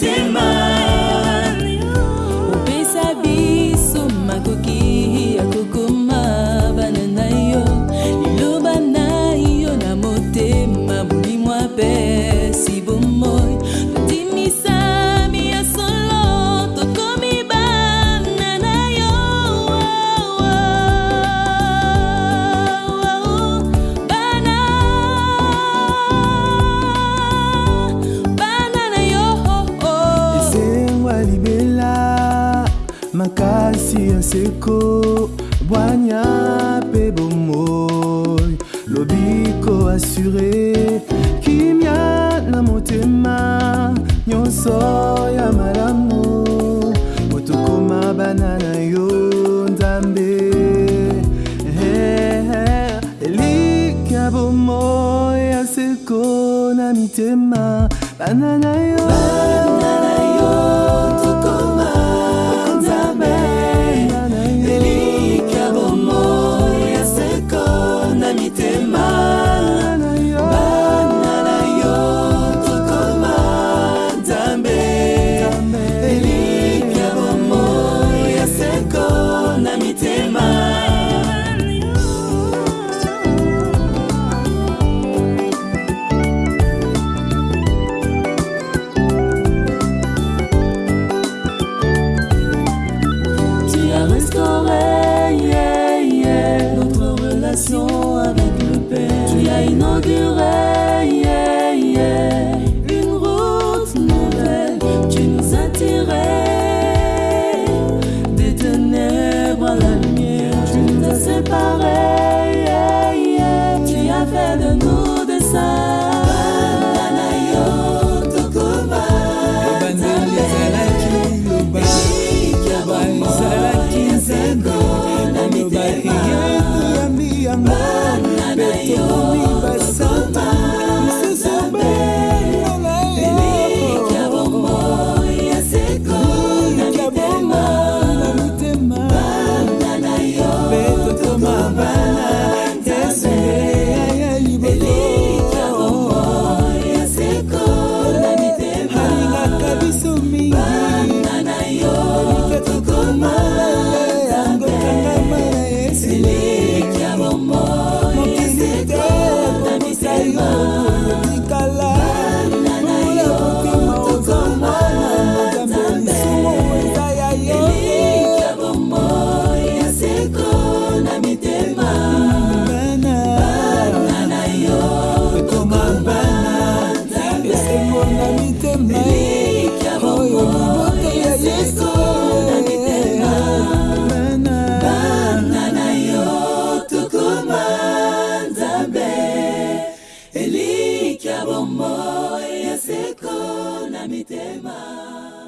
victim makasi ya seko bwanya mpe bomoi lobiko asure kimia na motema nyonso ya malamu motokoma bana na yo nzambe eh, eh, elika bomoi ya seko na mitema bana na yo etya bomoi ya seko na mitema